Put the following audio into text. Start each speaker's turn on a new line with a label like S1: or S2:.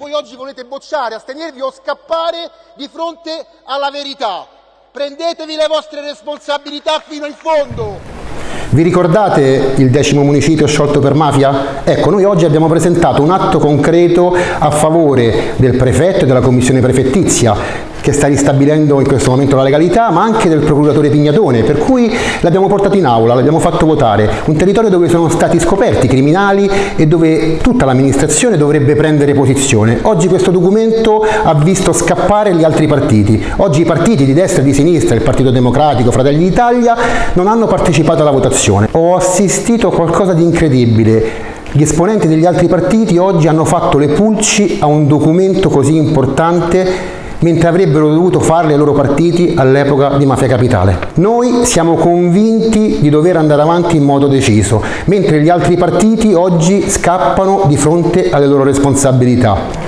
S1: Voi oggi volete bocciare, astenervi o scappare di fronte alla verità. Prendetevi le vostre responsabilità fino in fondo.
S2: Vi ricordate il decimo municipio sciolto per mafia? Ecco, noi oggi abbiamo presentato un atto concreto a favore del prefetto e della commissione prefettizia che sta ristabilendo in questo momento la legalità, ma anche del procuratore Pignatone, per cui l'abbiamo portato in aula, l'abbiamo fatto votare, un territorio dove sono stati scoperti criminali e dove tutta l'amministrazione dovrebbe prendere posizione. Oggi questo documento ha visto scappare gli altri partiti. Oggi i partiti di destra e di sinistra, il Partito Democratico, Fratelli d'Italia, non hanno partecipato alla votazione. Ho assistito a qualcosa di incredibile. Gli esponenti degli altri partiti oggi hanno fatto le pulci a un documento così importante mentre avrebbero dovuto farle i loro partiti all'epoca di Mafia Capitale. Noi siamo convinti di dover andare avanti in modo deciso, mentre gli altri partiti oggi scappano di fronte alle loro responsabilità.